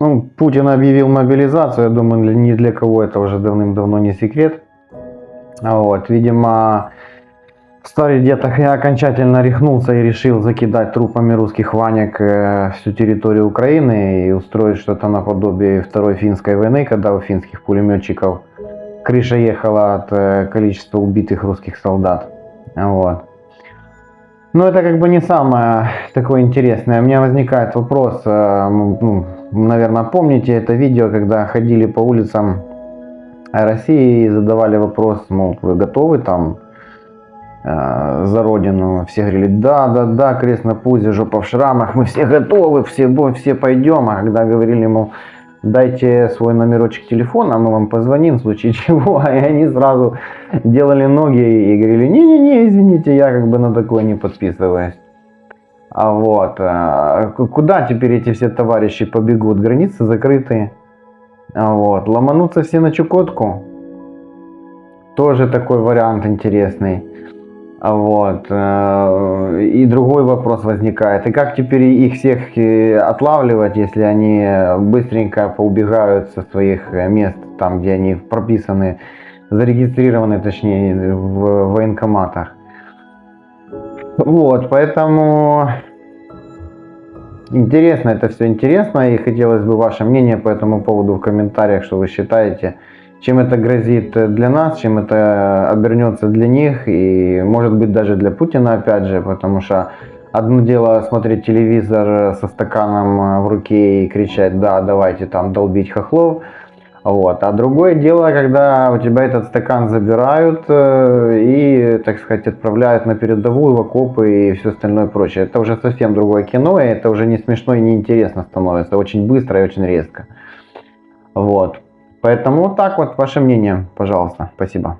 Ну, Путин объявил мобилизацию, я думаю, ни для кого это уже давным-давно не секрет. А Вот, видимо, старый дед окончательно рехнулся и решил закидать трупами русских ванек э, всю территорию Украины и устроить что-то наподобие Второй финской войны, когда у финских пулеметчиков крыша ехала от э, количества убитых русских солдат. Вот. Но это как бы не самое такое интересное. У меня возникает вопрос, э, м, ну, наверное, помните это видео, когда ходили по улицам России и задавали вопрос, мол, вы готовы там э, за родину? Все говорили, да, да, да, крест на пузе, жопа в шрамах, мы все готовы, все, все пойдем. А когда говорили, мол, дайте свой номерочек телефона, мы вам позвоним в случае чего, и они сразу делали ноги и говорили, не-не-не, извините, я как бы на такое не подписываюсь. А вот, а, куда теперь эти все товарищи побегут? Границы закрытые. А вот, ломануться все на Чукотку. Тоже такой вариант интересный. Вот. э, И другой вопрос возникает. И как теперь их всех э, отлавливать, если они быстренько поубегают со своих э, мест, там, где они прописаны, зарегистрированы, точнее, в военкоматах. Вот, поэтому интересно, это все интересно, и хотелось бы ваше мнение по этому поводу в комментариях, что вы считаете, чем это грозит для нас, чем это обернется для них, и может быть даже для Путина опять же, потому что одно дело смотреть телевизор со стаканом в руке и кричать, да, давайте там долбить хохлов, вот. А другое дело, когда у тебя этот стакан забирают э, и, так сказать, отправляют на передовую, в окопы и все остальное прочее. Это уже совсем другое кино, и это уже не смешно и не интересно становится. Очень быстро и очень резко. Вот. Поэтому вот так вот, ваше мнение, пожалуйста. Спасибо.